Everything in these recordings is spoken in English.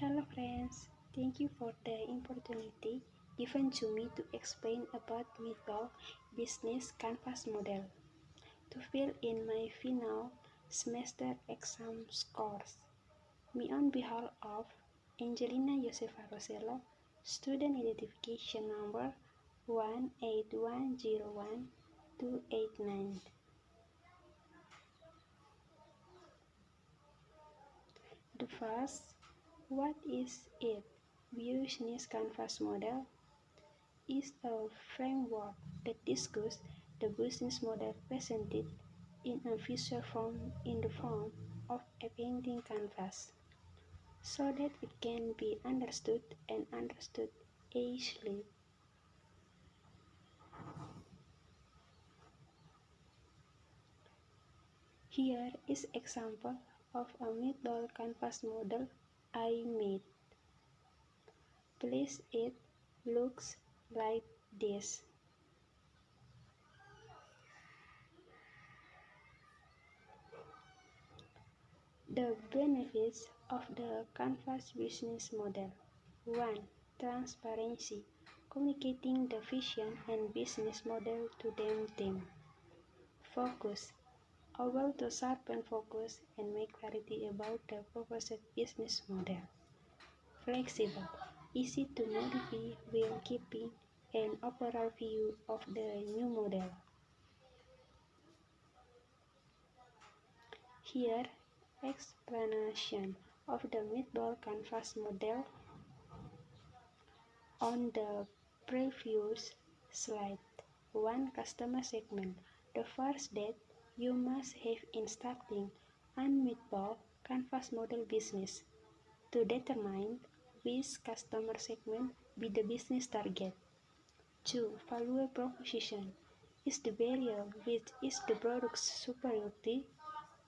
Hello friends, thank you for the opportunity given to me to explain about Meatball Business Canvas model to fill in my final semester exam scores. Me on behalf of Angelina Josefa Rosello, student identification number 18101-289. The first, what is it? Business Canvas model is a framework that discusses the business model presented in a visual form in the form of a painting canvas so that it can be understood and understood easily. Here is example of a meatball canvas model I made. Please it looks like this. The benefits of the Canvas business model 1. Transparency Communicating the vision and business model to them team. Focus able to sharpen focus and make clarity about the proposed business model. Flexible, easy to modify while keeping an overall view of the new model. Here, explanation of the meatball canvas model on the previous slide. One customer segment. The first that you must have in starting an meatball canvas model business to determine which customer segment be the business target. 2. Value proposition is the barrier which is the product's superiority.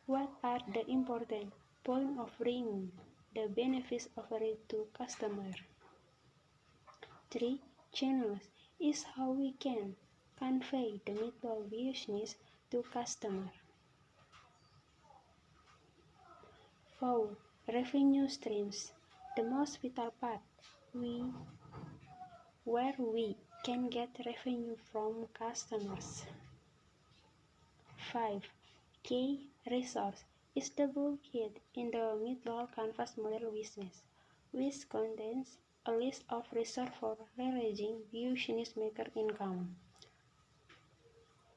What are the important points of bringing the benefits offered to customer? 3. Channels is how we can convey the meatball business to customer. 4. Revenue streams, the most vital part we, where we can get revenue from customers. 5. Key resource is the bulkhead in the meatball canvas model business, which contains a list of resources for leveraging business maker income.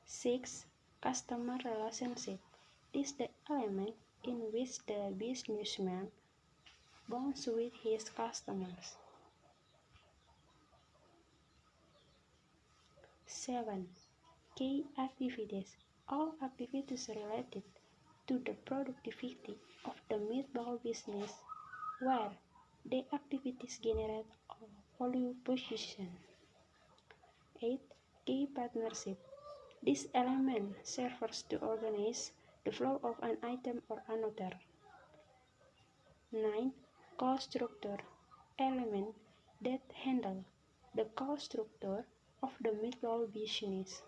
6 customer relationship. Is the element in which the businessman bonds with his customers. 7. Key activities. All activities related to the productivity of the meatball business where the activities generate a value position. 8. Key partnership. This element serves to organize the flow of an item or another. 9. Cost structure element that handle the cost structure of the meatball business.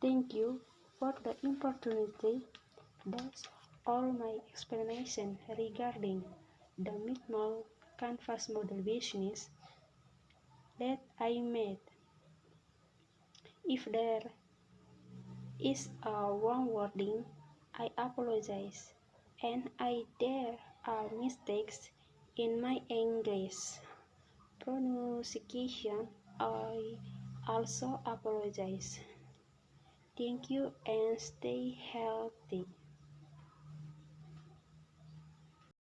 Thank you for the opportunity. That's all my explanation regarding the meatball canvas model business that I made. If there is a wrong wording, I apologize, and I there are mistakes in my English pronunciation. I also apologize. Thank you and stay healthy.